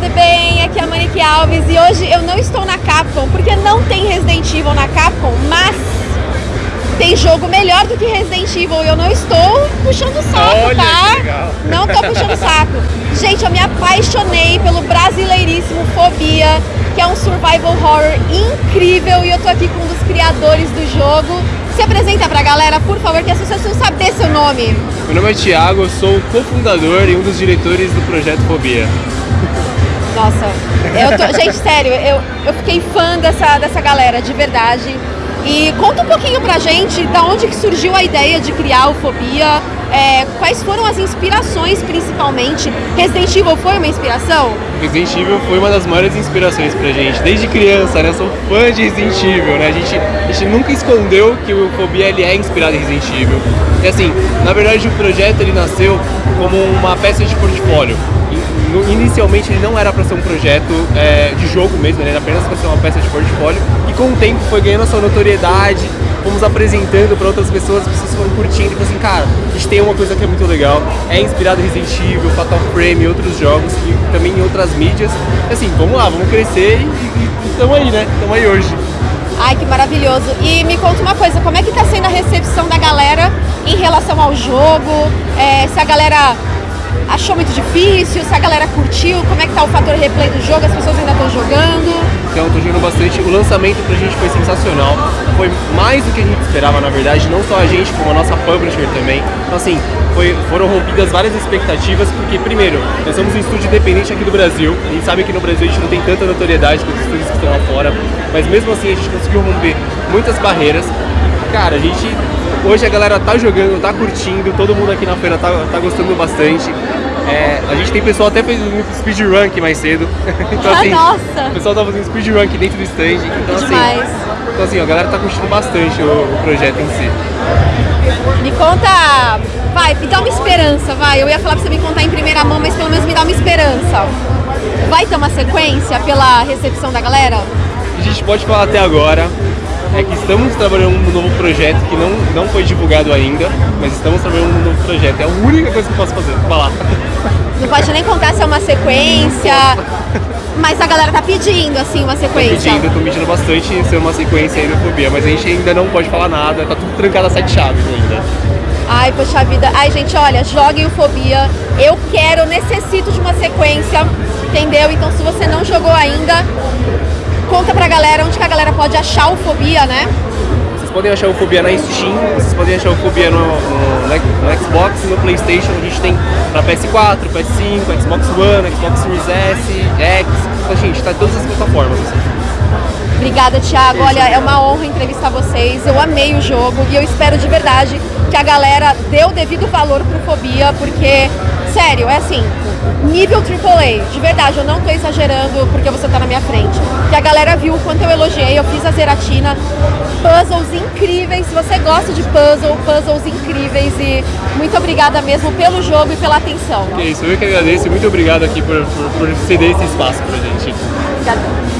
tudo bem? Aqui é a Monique Alves e hoje eu não estou na Capcom porque não tem Resident Evil na Capcom, mas tem jogo melhor do que Resident Evil e eu não estou puxando saco, Olha, tá? Não tô puxando saco. Gente, eu me apaixonei pelo brasileiríssimo Fobia, que é um survival horror incrível e eu tô aqui com um dos criadores do jogo. Se apresenta pra galera, por favor, que as pessoas precisam saber seu nome. Meu nome é Thiago, eu sou o cofundador e um dos diretores do projeto Fobia. Nossa, eu tô, gente, sério, eu, eu fiquei fã dessa, dessa galera, de verdade. E conta um pouquinho pra gente da onde que surgiu a ideia de criar o Fobia, é, quais foram as inspirações principalmente. Resident Evil foi uma inspiração? Resident Evil foi uma das maiores inspirações pra gente, desde criança, né? Eu sou fã de Resident Evil, né? A gente, a gente nunca escondeu que o Fobia ele é inspirado em Resident Evil. E assim, na verdade o projeto ele nasceu como uma peça de portfólio. No- Inicialmente ele não era para ser um projeto é, de jogo mesmo, ele era apenas para ser uma peça de portfólio e com o tempo foi ganhando a sua notoriedade, fomos apresentando para outras pessoas, as pessoas foram curtindo e falaram assim, cara, a gente tem uma coisa que é muito legal, é inspirado em Resident Evil, Fatal Frame e outros jogos e também em outras mídias. Assim, vamos lá, vamos crescer e estamos aí, né? Estamos aí hoje. Ai, que maravilhoso. E me conta uma coisa, como é que tá sendo a recepção da galera em relação ao jogo? É, se a galera achou muito difícil, se a galera curtiu, como é que tá o fator replay do jogo, as pessoas ainda estão jogando? Então tô jogando bastante. O lançamento pra gente foi sensacional. Foi mais do que a gente esperava, na verdade. Não só a gente, como a nossa publisher também. Então assim, foi- foram rompidas várias expectativas, porque primeiro, nós somos um estúdio independente aqui do Brasil. A gente sabe que no Brasil a gente não tem tanta notoriedade quanto os estúdios que estão lá fora. Mas mesmo assim a gente conseguiu romper muitas barreiras. E, cara, a gente. Hoje a galera tá jogando, tá curtindo, todo mundo aqui na feira tá, tá gostando bastante. É, a gente tem pessoal até fez um speedrun aqui mais cedo. então, assim, nossa! o pessoal tá fazendo speedrun aqui dentro do stand. Então, assim, Demais. então, assim, ó, a galera tá curtindo bastante o, o projeto em si. Me conta, vai, me dá uma esperança, vai. Eu ia falar pra você me contar em primeira mão, mas pelo menos me dá uma esperança. Vai ter uma sequência pela recepção da galera? A gente pode falar até agora é que estamos trabalhando num novo projeto que não, não foi divulgado ainda, mas estamos trabalhando num novo projeto. É a única coisa que eu posso fazer, falar. Não pode nem contar se é uma sequência, mas a galera tá pedindo, assim, uma Tô sequência. pedindo, tô pedindo bastante ser uma sequência aí no Fobia, mas a gente ainda não pode falar nada, tá tudo trancado a sete chaves ainda. Ai, poxa vida. Ai, gente, olha, joguem o Fobia. Eu quero, necessito de uma sequência, entendeu? Então, se você não jogou ainda, pra galera onde que a galera pode achar o Fobia, né? Vocês podem achar o Fobia na Steam, vocês podem achar o Fobia no, no, no Xbox no Playstation. A gente tem pra PS4, PS5, Xbox One, Xbox Series S, X. Então, gente, tá em todas as plataformas. Obrigada, Thiago. Olha, é uma honra entrevistar vocês. Eu amei o jogo e eu espero de verdade que a galera dê o devido valor pro Fobia, porque, sério, é assim, nível AAA, de verdade, eu não tô exagerando porque você tá na minha frente. Que a galera viu o quanto eu elogiei, eu fiz a Zeratina, puzzles incríveis. Se você gosta de puzzle, puzzles incríveis e muito obrigada mesmo pelo jogo e pela atenção. Que isso, eu que agradeço e muito obrigado aqui por, por, por ceder esse espaço pra gente. Obrigada.